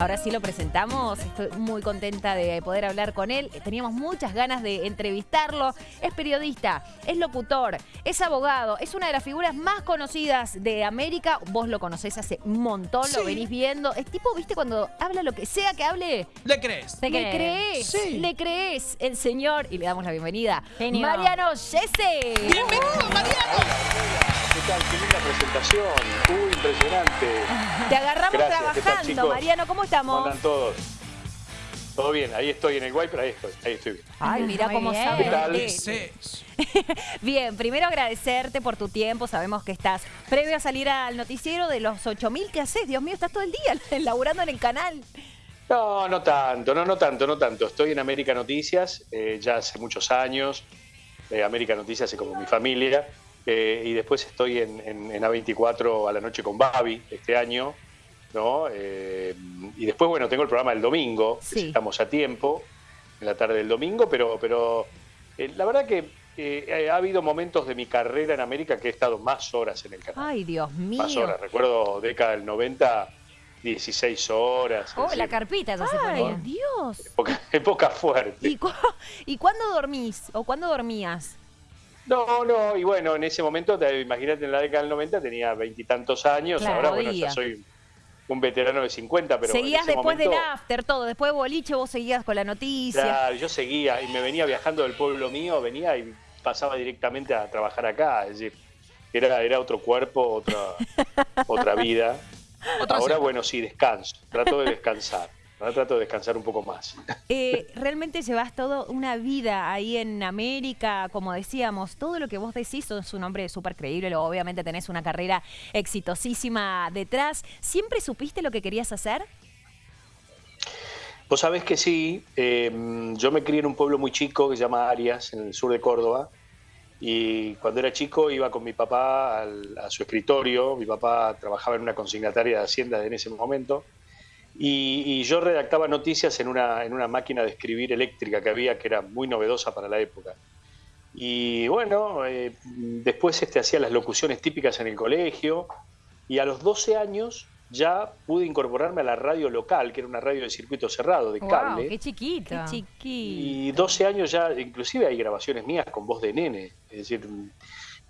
Ahora sí lo presentamos, estoy muy contenta de poder hablar con él. Teníamos muchas ganas de entrevistarlo. Es periodista, es locutor, es abogado, es una de las figuras más conocidas de América. Vos lo conocés hace un montón, lo venís viendo. Es tipo, viste, cuando habla lo que sea que hable, ¿Le crees? le crees, Sí. le crees. El señor, y le damos la bienvenida, Genio. Mariano Yese. ¡Bienvenido, Mariano! ¿Qué tal? Qué linda presentación. Uy, impresionante. Te agarramos Gracias, ¿qué tal, trabajando, chicos? Mariano, ¿cómo ¿Cómo estamos? andan todos? Todo bien, ahí estoy en el Wiper, ahí estoy, ahí estoy bien. Ay, mira cómo bien. sabe. ¿Qué tal? Bien, primero agradecerte por tu tiempo. Sabemos que estás previo a salir al noticiero de los 8000 que haces. Dios mío, estás todo el día laburando en el canal. No, no tanto, no, no tanto, no tanto. Estoy en América Noticias eh, ya hace muchos años. Eh, América Noticias es como mi familia. Eh, y después estoy en, en- en A24 a la noche con Babi este año. ¿no? Eh, y después, bueno, tengo el programa el domingo, Sí. estamos a tiempo, en la tarde del domingo, pero, pero eh, la verdad que eh, ha habido momentos de mi carrera en América que he estado más horas en el canal. Ay, Dios mío. más horas. Recuerdo década del 90, 16 horas. Oh, la carpita ya se Ay. Dios. época, época fuerte. ¿Y, cu- ¿Y cuándo dormís? ¿O cuándo dormías? No, no, y bueno, en ese momento, te- imagínate, en la década del 90 tenía veintitantos años, Claro, ahora bueno, ya soy un veterano de 50, pero en seguías ese después momento, del after, todo. Después de boliche vos seguías con la noticia. Claro, yo seguía y me venía viajando del pueblo mío, venía y pasaba directamente a trabajar acá, es decir, era, era otro cuerpo, otra, otra vida. Otra Ahora, bueno, sí, descanso, trato de descansar, ahora trato de descansar un poco más. Eh, realmente llevas toda una vida ahí en América, como decíamos, todo lo que vos decís sos un hombre súper creíble, obviamente tenés una carrera exitosísima detrás. ¿Siempre supiste lo que querías hacer? Vos sabés que sí, eh, yo me crié en un pueblo muy chico que se llama Arias, en el sur de Córdoba, y cuando era chico iba con mi papá al- a su escritorio, mi papá trabajaba en una consignataria de Hacienda en ese momento, y, y yo redactaba noticias en una, en una máquina de escribir eléctrica que había, que era muy novedosa para la época. Y bueno, eh, después este, hacía las locuciones típicas en el colegio, y a los 12 años ya pude incorporarme a la radio local, que era una radio de circuito cerrado, de Wow, cable. qué chiquito. Qué chiquito. Y 12 años ya, inclusive hay grabaciones mías con voz de nene. Es decir,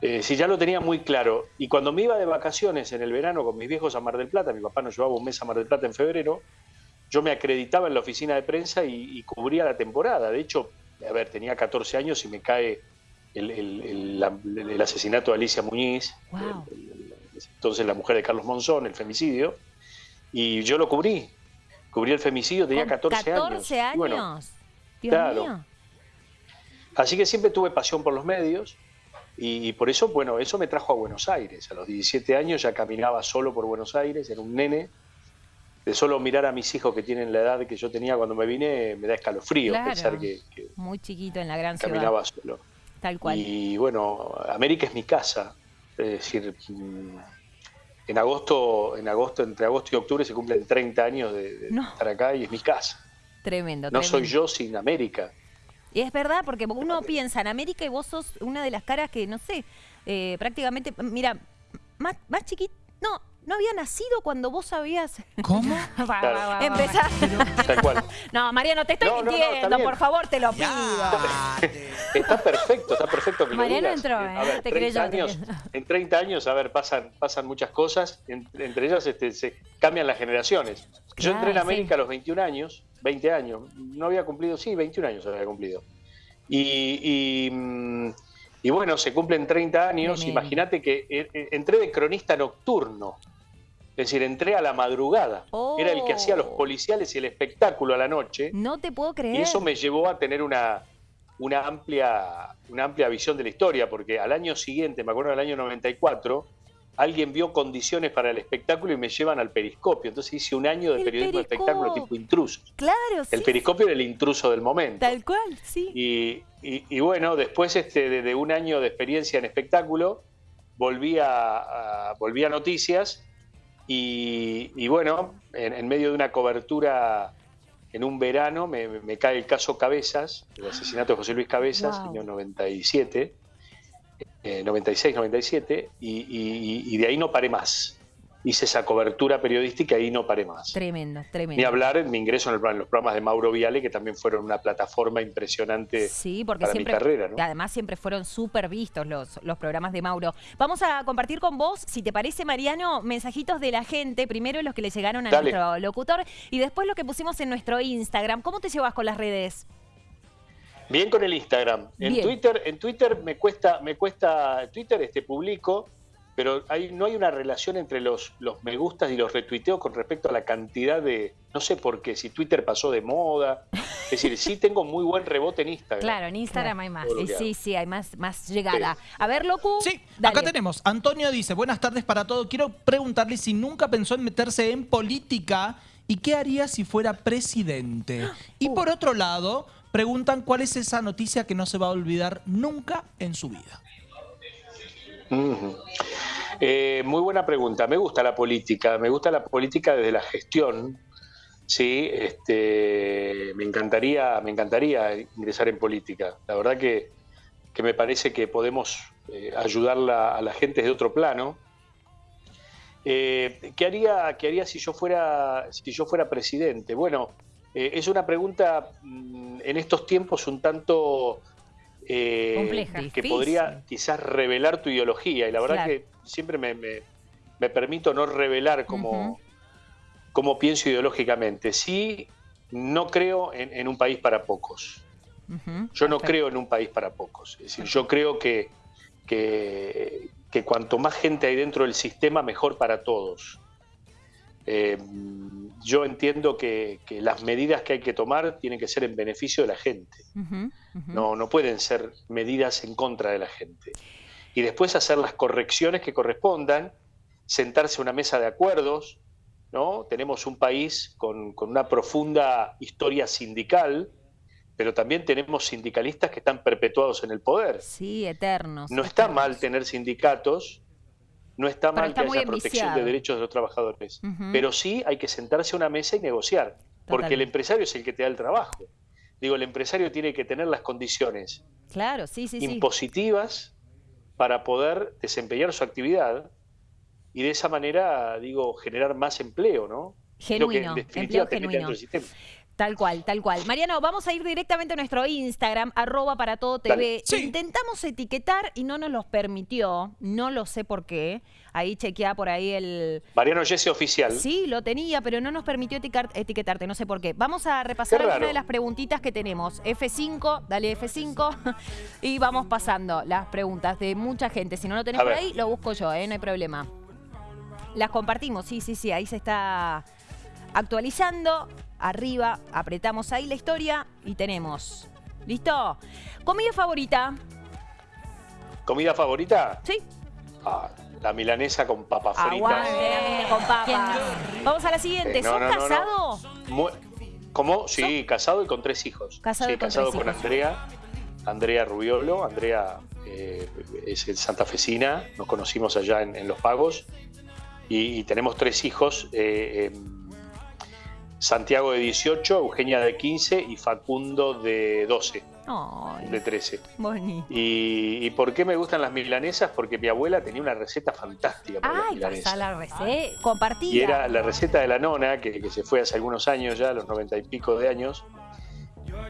eh, si ya lo tenía muy claro. Y cuando me iba de vacaciones en el verano con mis viejos a Mar del Plata, mi papá nos llevaba un mes a Mar del Plata en febrero, yo me acreditaba en la oficina de prensa y, y cubría la temporada. De hecho, a ver, tenía 14 años y me cae el, el- el- la- el asesinato de Alicia Muñiz, Wow. entonces la mujer de Carlos Monzón, el femicidio, y yo lo cubrí. Cubrí el femicidio, tenía Con 14, 14 años. Y bueno, años. Dios claro. mío. Así que siempre tuve pasión por los medios y, por eso, bueno, eso me trajo a Buenos Aires. A los 17 años ya caminaba solo por Buenos Aires, era un nene. De solo mirar a mis hijos que tienen la edad que yo tenía cuando me vine, me da escalofrío Claro. pensar que, que Muy chiquito en la gran ciudad. caminaba solo. Tal cual. Y bueno, América es mi casa. Es decir, mm, en agosto, en agosto, entre agosto y octubre se cumplen 30 años de, de No. estar acá y es mi casa. Tremendo, No soy yo sin América. Y es verdad, porque uno piensa en América y vos sos una de las caras que, no sé, eh, prácticamente, mira, más, más chiquito, no, no había nacido cuando vos sabías ¿Cómo? Va, Claro. va, va, va. empezar. Tal cual. No, Mariano, te estoy No, no, no, mintiendo, por favor, te lo pido. Está perfecto, está perfecto que lo Mariano digas. entró, A ¿eh? ver, Te 30 creyó, te años, creyó. en 30 años, a ver, pasan, pasan muchas cosas, en- entre ellas este, se cambian las generaciones. Yo entré en Claro, América a los 21 años, 20 años, no había cumplido, sí, 21 años había cumplido. Y, y, mm, y bueno, se cumplen 30 años, imagínate que eh, eh, entré de cronista nocturno, es decir, entré a la madrugada, era el que hacía los Oh. policiales y el espectáculo a la noche. No te puedo creer. Y eso me llevó a tener una, una, amplia, una amplia visión de la historia, porque al año siguiente, me acuerdo del año 94, alguien vio condiciones para el espectáculo y me llevan al periscopio. Entonces hice un año de El periodismo de espectáculo tipo intrusos. Claro, sí. El periscopio era el intruso del momento. Tal cual, sí. Y, y- y bueno, después este, de, de un año de experiencia en espectáculo, volví a, a- volví a noticias y, y bueno, en, en medio de una cobertura en un verano me, me cae el caso Cabezas, el asesinato de José Luis Cabezas, Wow. año 97, eh, 96, 97, y, y- y de ahí no paré más. hice esa cobertura periodística y ahí no paré más. Tremendo, tremendo. Ni hablar en mi ingreso en, el, en, los programas de Mauro Viale, que también fueron una plataforma impresionante sí, porque para siempre, mi carrera. ¿no? Además, siempre fueron súper vistos los, los programas de Mauro. Vamos a compartir con vos, si te parece, Mariano, mensajitos de la gente. Primero los que le llegaron a Dale. nuestro locutor y después lo que pusimos en nuestro Instagram. ¿Cómo te llevas con las redes? Bien con el Instagram. En Bien. Twitter, en Twitter me cuesta, me cuesta, Twitter este publico, pero hay, no hay una relación entre los, los me gustas y los retuiteos con respecto a la cantidad de, no sé por qué, si Twitter pasó de moda. Es decir, sí tengo muy buen rebote en Instagram. Claro, en Instagram hay más. Sí, sí, hay más, más llegada. A ver, Locu. Sí, dale. acá tenemos. Antonio dice, buenas tardes para todos. Quiero preguntarle si nunca pensó en meterse en política y qué haría si fuera presidente. Y Uh. por otro lado, preguntan cuál es esa noticia que no se va a olvidar nunca en su vida. Eh, muy buena pregunta. Me gusta la política, me gusta la política desde la gestión. Sí, este, me encantaría, me encantaría ingresar en política. La verdad que, que me parece que podemos eh, ayudar a la gente de otro plano. Eh, ¿qué, haría, ¿Qué haría si yo fuera, si yo fuera presidente? Bueno, eh, es una pregunta mm, en estos tiempos un tanto eh, Compleja. que Difícil. podría quizás revelar tu ideología. Y la verdad Claro. que siempre me, me- me permito no revelar como, Ujú. cómo pienso ideológicamente. Sí, no creo en, en un país para pocos. Yo no perfecto. creo en un país para pocos. Es decir, yo creo que, que, que cuanto más gente hay dentro del sistema, mejor para todos. Eh, yo entiendo que, que las medidas que hay que tomar tienen que ser en beneficio de la gente. No, no pueden ser medidas en contra de la gente. Y después hacer las correcciones que correspondan, sentarse a una mesa de acuerdos, ¿no? Tenemos un país con, con una profunda historia sindical, pero también tenemos sindicalistas que están perpetuados en el poder. Sí, eternos. No está mal tener sindicatos, no está mal está que haya protección de derechos de los trabajadores, pero sí hay que sentarse a una mesa y negociar, porque el empresario es el que te da el trabajo. Digo, el empresario tiene que tener las condiciones Claro, sí, sí, sí. impositivas para poder desempeñar su actividad y de esa manera, digo, generar más empleo, ¿no? Lo que Genuino, en definitiva empleo genuino. sistema. Tal cual, tal cual. Mariano, vamos a ir directamente a nuestro Instagram, arroba para todo TV. Sí. Intentamos etiquetar y no nos los permitió. No lo sé por qué. Ahí chequea por ahí el. Mariano Jesse Oficial. Sí, lo tenía, pero no nos permitió etiquetarte, no sé por qué. Vamos a repasar algunas de las preguntitas que tenemos. F5, dale F5 y vamos pasando las preguntas de mucha gente. Si no lo tenés por ahí, lo busco yo, ¿eh? no hay problema. Las compartimos, sí, sí, sí, ahí se está actualizando. Arriba, apretamos ahí la historia y tenemos. ¿Listo? ¿Comida favorita? ¿Comida favorita? Sí. Ah, la milanesa con papas fritas. Aguante la mina con papas. Vamos a la siguiente. Eh, no, ¿Sos no, no, no. casado? ¿Cómo? Sí, casado y con tres hijos. Casado sí, con casado tres con hijos. Andrea, Andrea Rubiolo. Andrea eh, es el santafesina, nos conocimos allá en, en Los Pagos. Y, y tenemos tres hijos, eh, em, Santiago de 18, Eugenia de 15 y Facundo de 12, Ay, de 13. bonito. Y, y por qué me gustan las milanesas? Porque mi abuela tenía una receta fantástica para las milanesas. La receta. Compartida. Y era la receta de la nona, que, que se fue hace algunos años ya, a los noventa y pico de años.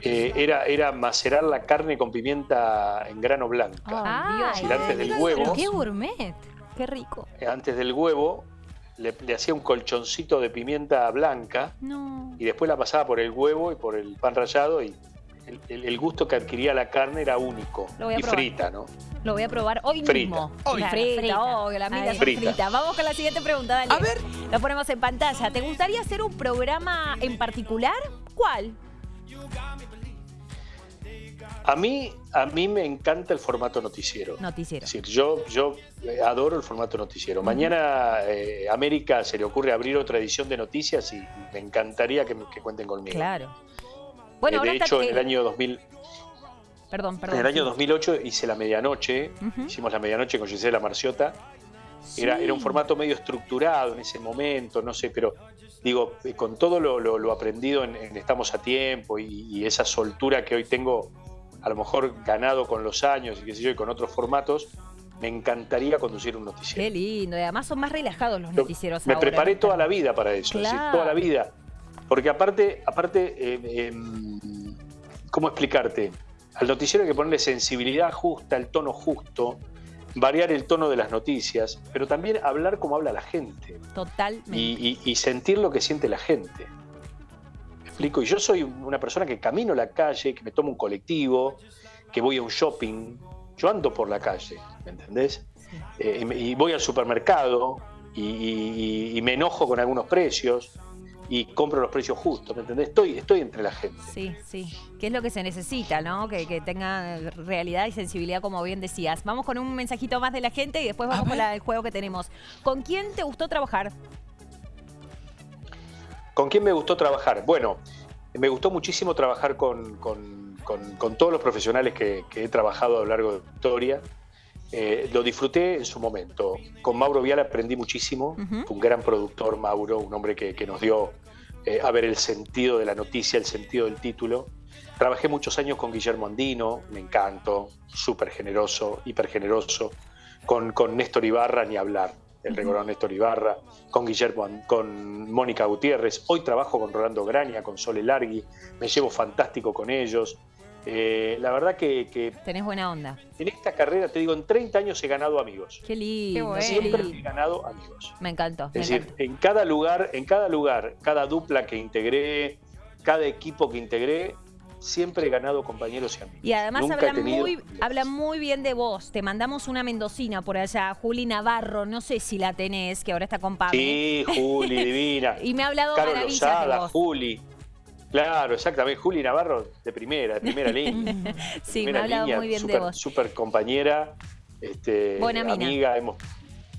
eh, era, era macerar la carne con pimienta en grano blanca. Ay, Dios. Y antes del huevo, qué gourmet. Qué rico. eh, antes del huevo, le, le hacía un colchoncito de pimienta blanca No. y después la pasaba por el huevo y por el pan rallado y el, el- el gusto que adquiría la carne era único. Lo voy a Y probar. frita, ¿no? Lo voy a probar hoy Frita. mismo. Hoy. La Claro, frita, frita. oh, Ahí. son Frita. Vamos con la siguiente pregunta, dale. A ver. Lo ponemos en pantalla. ¿Te gustaría hacer un programa en particular? ¿Cuál? A mí, a mí me encanta el formato noticiero. Noticiero. Es decir, yo, yo eh, adoro el formato noticiero. Mañana eh, América se le ocurre abrir otra edición de noticias y me encantaría que, que cuenten conmigo. Claro. Eh, Bueno, ahora de hecho, en el año 2000, Perdón, perdón. en el año sí. 2008 hice la medianoche, hicimos la medianoche con Gisela Marciota. Era, Sí. era un formato medio estructurado en ese momento, no sé, pero digo, eh, con todo lo, lo- lo aprendido en, en Estamos a Tiempo y, y esa soltura que hoy tengo, a lo mejor ganado con los años y qué sé yo, y con otros formatos, me encantaría conducir un Qué noticiero. lindo. Y además son más relajados los Yo noticieros me ahora, preparé ¿no? toda la vida para eso, es decir, Claro. toda la vida. Porque aparte, aparte eh, em, ¿cómo explicarte? Al noticiero hay que ponerle sensibilidad justa, el tono justo, variar el tono de las noticias, pero también hablar como habla la gente Totalmente. y, y- y sentir lo que siente la gente. ¿Me explico? Y yo soy una persona que camino la calle, que me tomo un colectivo, que voy a un shopping. Yo ando por la calle, ¿me entendés? Eh, y, voy al supermercado y, y- y me enojo con algunos precios y compro los precios justos, ¿me entendés? Estoy, estoy entre la gente. Sí, sí. ¿Qué es lo que se necesita, no? Que, que tenga realidad y sensibilidad, como bien decías. Vamos con un mensajito más de la gente y después vamos con la- el juego que tenemos. ¿Con quién te gustó trabajar? ¿Con quién me gustó trabajar? Bueno, me gustó muchísimo trabajar con, con- con- con todos los profesionales que, que he trabajado a lo largo de la historia. Eh, lo disfruté en su momento. Con Mauro Vial aprendí muchísimo. Fue un gran productor, Mauro, un hombre que, que nos dio eh, a ver el sentido de la noticia, el sentido del título. Trabajé muchos años con Guillermo Andino, me encantó, súper generoso, hiper generoso. Con, con Néstor Ibarra, ni hablar, el recordado Néstor Ibarra. Con Guillermo, con Mónica Gutiérrez. Hoy trabajo con Rolando Graña, con Sole Largui. Me llevo fantástico con ellos. Eh, la verdad que, que Tenés buena onda. en esta carrera, te digo, en 30 años he ganado amigos. Qué lindo. Siempre he ganado amigos. Me encantó. me Es decir, encantó. en cada lugar, en cada lugar, cada dupla que integré, cada equipo que integré, siempre he ganado compañeros y amigos. Y además Nunca habla tenido muy, habla muy bien de vos. Te mandamos una mendocina por allá, Juli Navarro. No sé si la tenés, que ahora está con Pablo. Sí, Juli, divina. Y me ha hablado de Lozada. Juli. Claro, exactamente. Juli Navarro de primera, de primera línea. de Sí, me ha hablado línea, muy bien de súper- vos. Súper compañera, este, Buena amiga. Hemos,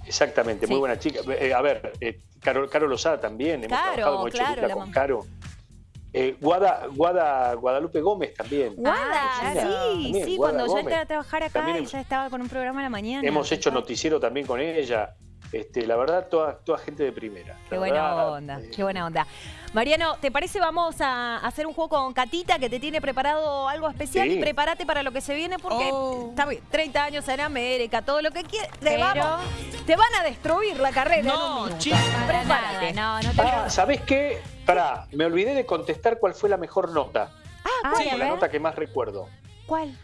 exactamente, Sí. muy buena chica. Eh, a ver, eh, Caro, Caro Lozada también. Hemos Caro, trabajado, hecho claro, con Caro. Eh, Guada, Guada, Guadalupe Gómez también. Guada, Ah, sí. También, sí, Guada cuando yo Gómez. entré a trabajar acá También ya estaba con un programa a la mañana. Hemos hecho noticiero también con ella. Este, la verdad, toda, toda gente de primera. Qué La buena verdad, onda, eh, qué buena onda. Mariano, ¿te parece vamos a hacer un juego con Catita que te tiene preparado algo especial? Sí. Y prepárate para lo que se viene porque Oh. está bien, 30 años en América, todo lo que quieras. Te, Pero- vamos- te van a destruir la carrera en un No, chicos. Prepárate. nada, no, no te Ah, ¿sabés qué? Pará, me olvidé de contestar cuál fue la mejor nota. Ay, o a la nota que más recuerdo. ¿Cuál?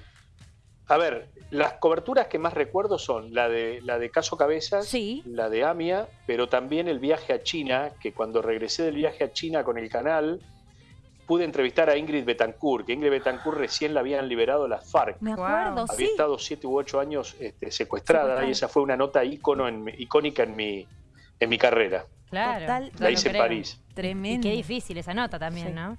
A ver, las coberturas que más recuerdo son la de, la de Caso Cabezas, Sí. la de AMIA, pero también el viaje a China, que cuando regresé del viaje a China con el canal, pude entrevistar a Ingrid Betancourt, que Ingrid Betancourt recién la habían liberado las FARC. Me acuerdo, Había sí. estado siete u ocho años este, secuestrada, y esa fue una nota ícono en icónica en mi, en mi carrera. Claro. Total, no La hice en. París. Y Tremendo. qué difícil esa nota también, Sí. ¿no?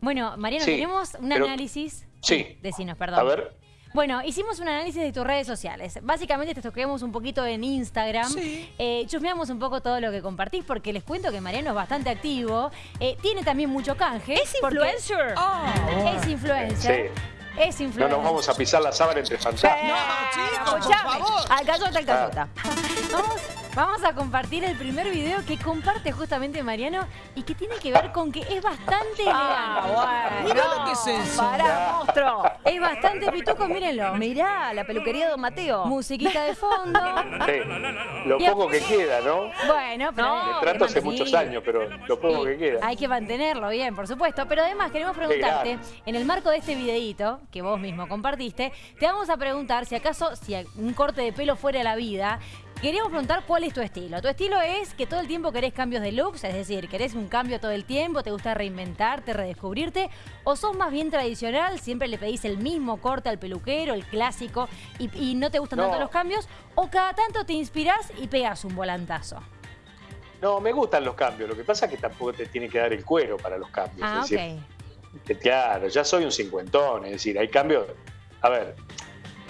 Bueno, Mariano, Sí, tenemos un pero- análisis. Sí. Decinos, perdón. A ver, Bueno, hicimos un análisis de tus redes sociales. Básicamente te toquemos un poquito en Instagram. Sí. Eh, chusmeamos un poco todo lo que compartís porque les cuento que Mariano es bastante activo. Eh, tiene también mucho canje. ¿Es porque influencer? Es influencer. sí. Es No influencer. nos vamos a pisar la sábana entre fantasmas. No, chicos, por favor. al cayota, al cayota. Vamos, vamos a compartir el primer video que comparte justamente Mariano y que tiene que ver con que es bastante Ah, elegante. bueno. Mirá lo que es eso. Pará, monstruo. Es bastante pituco, mírenlo. Mirá, la peluquería de Don Mateo. Musiquita de fondo. Sí. Lo Y a- poco que queda, ¿no? Bueno, pero No, hay trato hace muchos años, pero lo poco que queda. Hay que mantenerlo bien, por supuesto. Pero además queremos preguntarte, en el marco de este videíto que vos mismo compartiste, te vamos a preguntar si acaso, si un corte de pelo fuera la vida, queríamos preguntar cuál es tu estilo. Tu estilo es que todo el tiempo querés cambios de looks, es decir, querés un cambio todo el tiempo, te gusta reinventarte, redescubrirte, o sos más bien tradicional, siempre le pedís el mismo corte al peluquero, el clásico, y, y no te gustan No. tanto los cambios, o cada tanto te inspirás y pegas un volantazo. No, me gustan los cambios. Lo que pasa es que tampoco te tiene que dar el cuero para los cambios. Ah, es ok. decir, que claro, ya soy un cincuentón, es decir, hay cambios. A ver,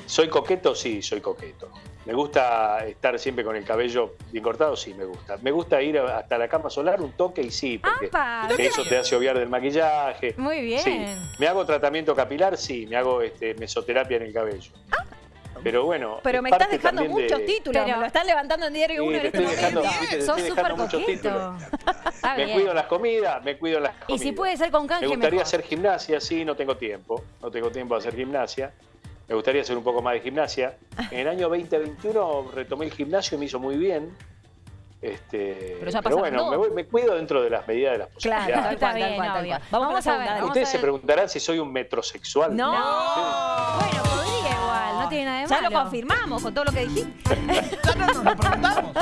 ¿soy coqueto? Sí, soy coqueto. ¿Me gusta estar siempre con el cabello bien cortado? Sí, me gusta. ¿Me gusta ir hasta la cama solar un toque? Y sí, porque ¡Apa! eso te hace obviar del maquillaje. Muy bien. Sí. ¿Me hago tratamiento capilar? Sí, me hago este, mesoterapia en el cabello. Pero bueno. Pero me estás dejando muchos de- títulos, Pero- me lo están levantando en diario Sí, uno en te este dejando, momento. Sos súper Me bien. cuido las comidas, me cuido las Y comidas. si puede ser con canje, Me gustaría mejor. hacer gimnasia, sí, no tengo tiempo. No tengo tiempo de hacer gimnasia. Me gustaría hacer un poco más de gimnasia. En el año 2021 retomé el gimnasio y me hizo muy bien. Este, Pero ya pasaron bueno, me, voy- me cuido dentro de las medidas de las Claro, posibilidades. tal Está bien, cual, cual. Vamos, Vamos a ver, Ustedes a se ver. preguntarán si soy un metrosexual. No. Bueno, podría igual, no tiene nada de Ya malo. lo confirmamos con todo lo que dijiste. Ya no nos lo preguntamos.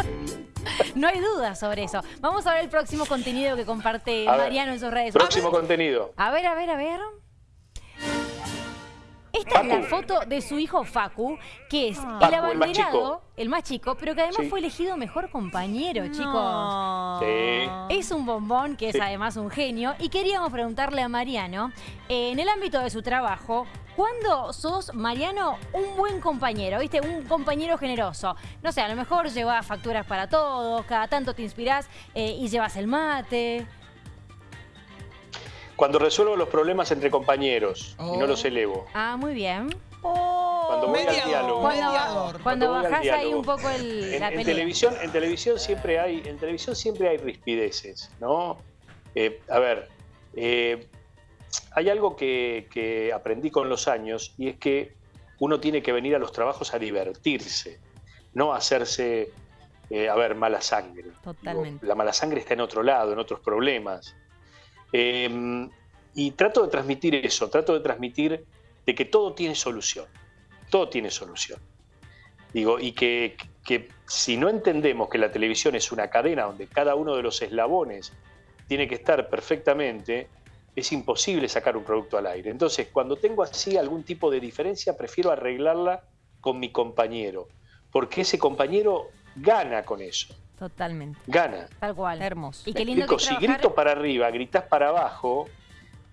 No hay duda sobre eso. Vamos a ver el próximo contenido que comparte A ver, Mariano en sus redes Próximo contenido. A ver, a ver, a ver. Esta es la foto de su hijo Facu, que es Ah. el Facu, el más abanderado, chico. el más chico, pero que además Sí. fue elegido mejor compañero, chicos. Sí. Es un bombón que es Sí. además un genio y queríamos preguntarle a Mariano, eh, en el ámbito de su trabajo, ¿cuándo sos, Mariano, un buen compañero? ¿Viste? Un compañero generoso. No sé, a lo mejor llevas facturas para todos, cada tanto te inspirás eh, y llevas el mate. Cuando resuelvo los problemas entre compañeros y no Oh. los elevo. Ah, muy bien. Cuando voy al Mediador, diálogo. Cuando, mediador. cuando bajás ahí un poco el, En, la en televisión, en televisión siempre hay, en televisión siempre hay rispideces, ¿no? Eh, a ver, eh, hay algo que, que aprendí con los años y es que uno tiene que venir a los trabajos a divertirse, no a hacerse, eh, a ver, mala sangre. Totalmente. Digo, la mala sangre está en otro lado, en otros problemas. Eh, y trato de transmitir eso, trato de transmitir de que todo tiene solución, todo tiene solución. Digo, y que, que si no entendemos que la televisión es una cadena donde cada uno de los eslabones tiene que estar perfectamente, es imposible sacar un producto al aire. Entonces, cuando tengo así algún tipo de diferencia, prefiero arreglarla con mi compañero, porque ese compañero gana con eso, Totalmente. gana. Tal cual. Hermoso. Y Me qué lindo explico, que si grito para arriba, gritás para abajo,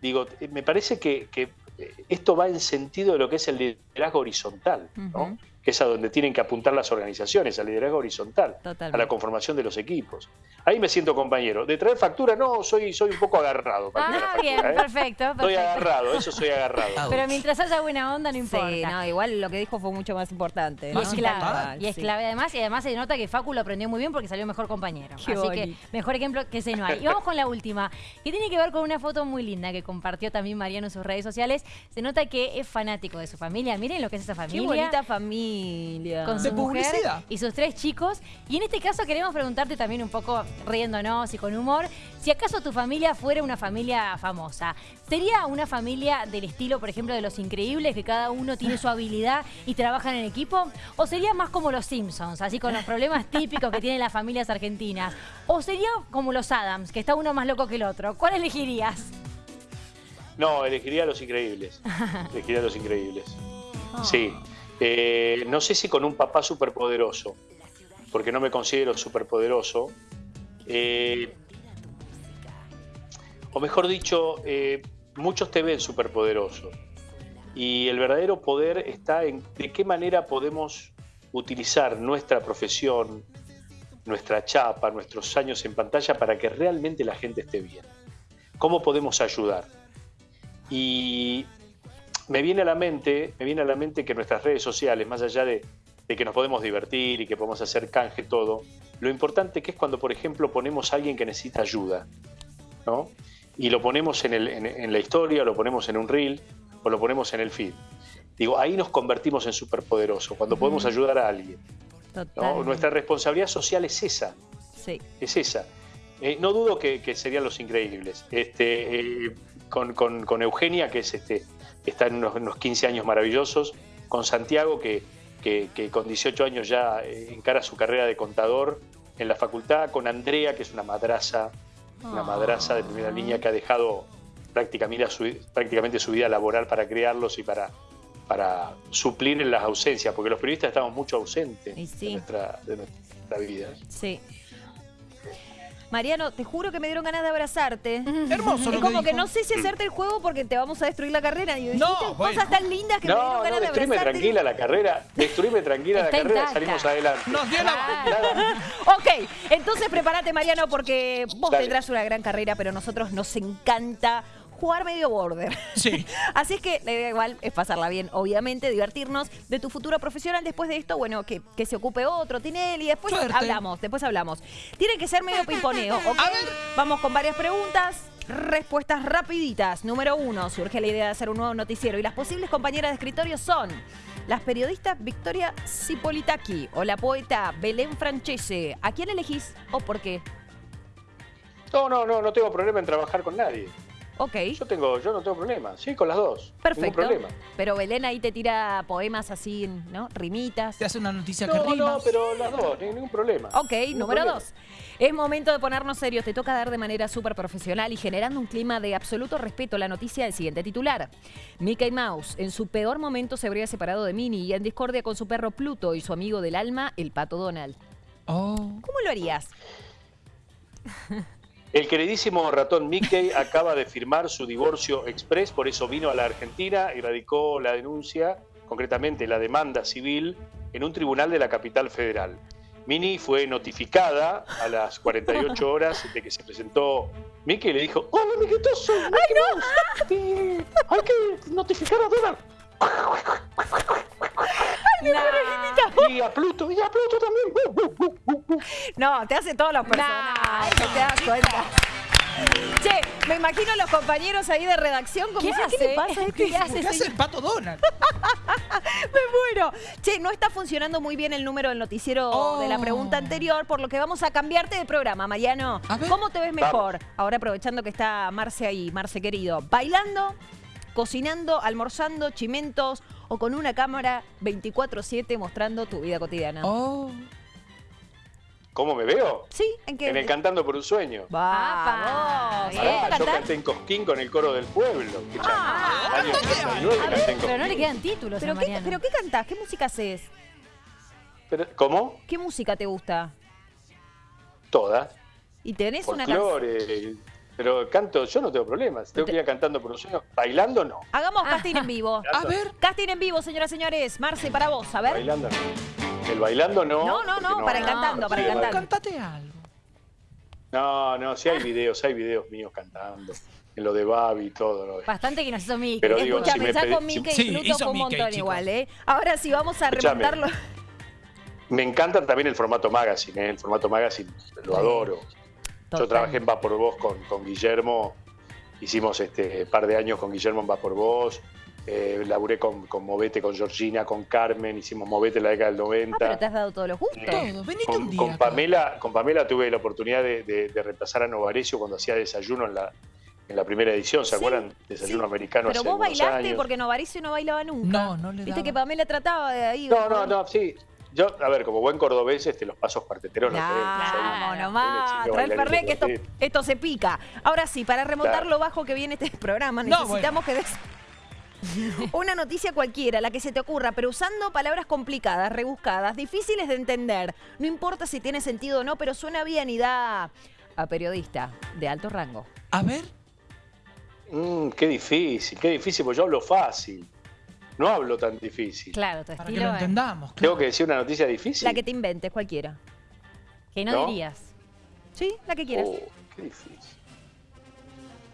digo, eh, me parece que, que, eh, esto va en sentido de lo que es el liderazgo horizontal, ¿no? Que es a donde tienen que apuntar las organizaciones, al liderazgo horizontal, Totalmente. a la conformación de los equipos. Ahí me siento compañero. De traer factura, no, soy, soy un poco agarrado. para Ah, bien, factura, ¿eh? perfecto, Estoy perfecto. agarrado, eso soy agarrado. Pero mientras haya buena onda, no importa. Sí, no, igual lo que dijo fue mucho más importante. Y ¿no? es Más clave, importante. y es Sí. clave además, y además se nota que Facu lo aprendió muy bien porque salió mejor compañero. Qué Así que mejor ejemplo que ese no hay. Y vamos con la última, que tiene que ver con una foto muy linda que compartió también Mariano en sus redes sociales. Se nota que es fanático de su familia. Miren lo que es esa Qué familia. bonita familia. con De su mujer publicidad. y sus tres chicos. Y en este caso queremos preguntarte también un poco riéndonos y con humor, si acaso tu familia fuera una familia famosa, ¿sería una familia del estilo, por ejemplo, de Los Increíbles, que cada uno tiene su habilidad y trabajan en equipo? ¿O sería más como Los Simpsons, así con los problemas típicos que tienen las familias argentinas? ¿O sería como Los Adams, que está uno más loco que el otro? ¿Cuál elegirías? No, elegiría a los increíbles. Elegiría a los increíbles. Sí. Eh, no sé si con un papá superpoderoso, porque no me considero superpoderoso. Eh, o mejor dicho, eh, muchos te ven superpoderoso. Y el verdadero poder está en de qué manera podemos utilizar nuestra profesión, nuestra chapa, nuestros años en pantalla para que realmente la gente esté bien. ¿Cómo podemos ayudar? Y me viene a la mente, me viene a la mente que nuestras redes sociales, más allá de, de que nos podemos divertir y que podemos hacer canje todo, lo importante que es cuando, por ejemplo, ponemos a alguien que necesita ayuda, ¿no? Y lo ponemos en, el- en- en la historia, lo ponemos en un reel o lo ponemos en el feed. Digo, ahí nos convertimos en superpoderosos, cuando podemos ayudar a alguien. Nuestra responsabilidad social es esa Sí. es esa. Eh, no dudo que, que serían los increíbles. Este, eh, con, con- con Eugenia, que es este, está en unos, unos 15 años maravillosos, con Santiago, que, que- que con 18 años ya eh, encara su carrera de contador en la facultad, con Andrea, que es una madraza, una madraza de primera línea que ha dejado prácticamente su, prácticamente su vida laboral para criarlos y para, para suplir en las ausencias, porque los periodistas estamos mucho ausentes sí. de, nuestra, de nuestra vida. Sí. Mariano, te juro que me dieron ganas de abrazarte. Hermoso Es lo como que dijo. no sé si hacerte el juego porque te vamos a destruir la carrera. Y No, dijiste cosas tan lindas que me dieron No, ganas no, de destruime abrazarte. tranquila la carrera, destruime tranquila la carrera, intacta. salimos adelante. Nos dio la... Ok, entonces prepárate, Mariano, porque vos Dale. tendrás una gran carrera, pero a nosotros nos encanta jugar medio border. Sí. Así es que la idea igual es pasarla bien, obviamente, divertirnos de tu futuro profesional. Después de esto, bueno, que, que se ocupe otro, Tinelli, después Suerte. hablamos, después hablamos. Tiene que ser medio pimponeo, ¿ok? A ver. Vamos con varias preguntas. Respuestas rapiditas. Número uno, surge la idea de hacer un nuevo noticiero y las posibles compañeras de escritorio son las periodistas Victoria Cipolitaki o la poeta Belén Francese. ¿A quién elegís o por qué? No, no, no, no tengo problema en trabajar con nadie. Ok, Yo tengo, yo no tengo problema. Sí, con las dos. perfecto. Ningún problema. Pero Belén ahí te tira poemas así, ¿no? Rimitas. Te hace una noticia que No, rima. no, pero las dos, ni- ningún problema. Ok, Ningún número problema. dos. Es momento de ponernos serios. Te toca dar de manera súper profesional y generando un clima de absoluto respeto la noticia del siguiente titular. Mickey Mouse, en su peor momento, se habría separado de Minnie y en discordia con su perro Pluto y su amigo del alma, el pato Donald. Oh. ¿Cómo lo harías? El queridísimo ratón Mickey acaba de firmar su divorcio express, por eso vino a la Argentina y radicó la denuncia, concretamente la demanda civil, en un tribunal de la capital federal. Minnie fue notificada a las 48 horas de que se presentó Mickey y le dijo, hola amiguitos, soy Mickey Mouse. Y hay que notificar a Donald. Y a Pluto, y a Pluto también. No, te hace todos los personajes, te das cuenta. Che, me imagino a los compañeros ahí de redacción como ¿Qué hace? ¿qué le pasa? ¿Qué ¿Qué hace? ¿Qué hace el pato Donald? Me muero. Che, no está funcionando muy bien el número del noticiero Oh. de la pregunta anterior, por lo que vamos a cambiarte de programa, Mariano. ¿Cómo te ves mejor? Ahora aprovechando que está Marce ahí, Marce querido. ¿Bailando, cocinando, almorzando, chimentos o con una cámara 24-7 mostrando tu vida cotidiana? Oh. ¿Cómo me veo? ¿Sí? ¿En qué? En el Cantando por un Sueño. Vamos. Apa. ¿Sabés Pará, yo canté en Cosquín con el coro del pueblo. ¿Qué Ah, Año 89 canté en Pero no le quedan títulos ¿Pero a qué. ¿Pero qué cantás? ¿Qué música haces? Pero- ¿Cómo? ¿Qué música te gusta? Todas. ¿Y tenés una canción? Pero canto, yo no tengo problemas. Tengo que ir cantando por un sueño. Bailando no. Hagamos casting en vivo. A ver. Casting en vivo, señoras y señores. Marce, para vos, a ver. Bailando no. El bailando no. No, no, no, para el cantando, para el Sí, cantando. Cantate algo. No, no, sí hay videos, hay videos míos cantando. En lo de Babi y todo. ¿no? Bastante que nos hizo Mickey. Pero digo, Escucha, si me pedí- con Mickey Sí, y fue un Mickey, montón chicos. igual, ¿eh? Ahora sí, vamos a Escuchame. remontarlo. Me encanta también el formato magazine, ¿eh? el formato magazine lo adoro. Total. Yo trabajé en Va por Vos con, con Guillermo, hicimos este par de años con Guillermo en Va por Vos, eh, laburé con, con Movete, con Georgina, con Carmen, hicimos Movete en la década del 90. Ah, pero te has dado todos los gustos. Un Con, día. con acá. Pamela, con Pamela tuve la oportunidad de, de, de reemplazar a Novarecio cuando hacía desayuno en la, en la primera edición, ¿se Sí, acuerdan? Desayuno sí. americano Pero hace vos bailaste años. porque Novaricio no bailaba nunca. No, no le Viste daba. que Pamela trataba de ahí. No, no, no, sí. Yo, a ver, como buen cordobés, este, los pasos parteteros Vamos un nomás, trae el de que esto, esto se pica. Ahora sí, para remontar Claro. lo bajo que viene este programa, No, necesitamos que des una noticia cualquiera, la que se te ocurra, pero usando palabras complicadas, rebuscadas, difíciles de entender. No importa si tiene sentido o no, pero suena bien y da a periodista de alto rango. A ver. Mm, qué difícil, qué difícil, porque yo hablo fácil. No hablo tan difícil. Claro, tu Para que estilo lo es- entendamos. Tengo claro. que decir una noticia difícil. La que te inventes, cualquiera. que no, ¿No? dirías. ¿Sí? La que quieras. Oh, qué difícil.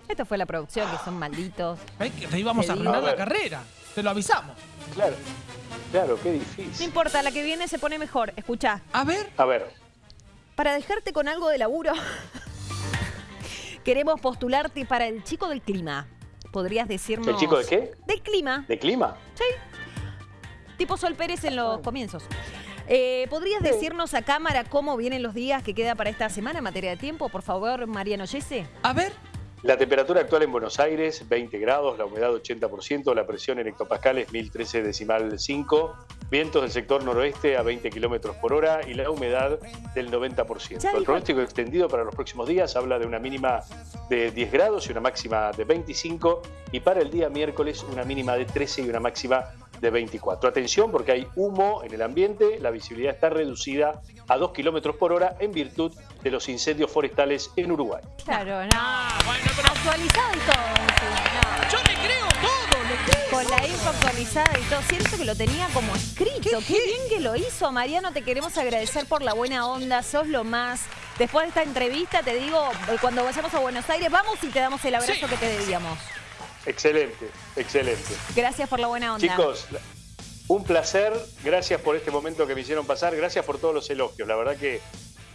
Esto fue la producción, que son malditos. Ay, que te íbamos Te a arruinar la carrera. Te lo avisamos. Claro, claro, qué No difícil. importa, la que viene se pone mejor. Escucha, A ver. A ver, para dejarte con algo de laburo, queremos postularte para el chico del clima. ¿Podrías decirnos... ¿el chico de qué? Del clima. ¿De clima? Tipo Sol Pérez en los comienzos. Eh, ¿Podrías decirnos a cámara cómo vienen los días que queda para esta semana en materia de tiempo? Por favor, Mariano Yese. A ver. La temperatura actual en Buenos Aires, 20 grados, la humedad 80%, la presión en hectopascales 1013 decimal 5, vientos del sector noroeste a 20 kilómetros por hora y la humedad del 90%. Ya El pronóstico extendido para los próximos días habla de una mínima de 10 grados y una máxima de 25 y para el día miércoles una mínima de 13 y una máxima de 24. Atención porque hay humo en el ambiente, la visibilidad está reducida a 2 kilómetros por hora en virtud de los incendios forestales en Uruguay. Claro, no. Actualizado y todo. sí, Con la info actualizada y todo. Siento que lo tenía como escrito. Qué, bien que lo hizo, Mariano. Te queremos agradecer por la buena onda. Sos lo más. Después de esta entrevista, te digo, eh, cuando vayamos a Buenos Aires, vamos y te damos el abrazo Sí. que te debíamos. Excelente, excelente. Gracias por la buena onda. Chicos, un placer. Gracias por este momento que me hicieron pasar. Gracias por todos los elogios. La verdad que,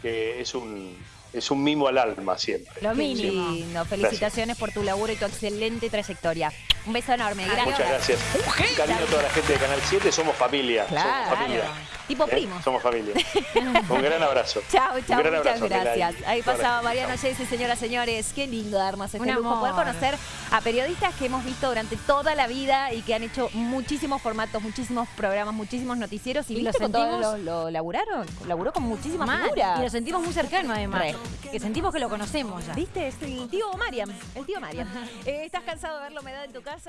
que es un es un mimo al alma siempre. Lo mínimo. Felicitaciones por tu laburo y tu excelente trayectoria. Un beso enorme. Gracias. Muchas gracias. Un cariño a toda la gente de Canal 7, somos familia. Claro. Somos familia. Tipo ¿Eh? primo. Somos familia. Un gran abrazo. Chao, chao, muchas abrazo, gracias. Ahí la pasaba Chao. Jesse, señoras, señores. Qué lindo darnos este Un lujo. Poder amor. conocer a periodistas que hemos visto durante toda la vida y que han hecho muchísimos formatos, muchísimos programas, muchísimos noticieros. ¿Y, Y viste lo con todos sentimos- lo, lo laburaron? Laburó con muchísimas Mal. figuras. Y lo sentimos muy cercano además. Re. Que sentimos que lo conocemos ya. ¿Viste? Es el tío Mariam. El tío Mariam. Eh, ¿Estás cansado de verlo? ¿Me da en tu casa?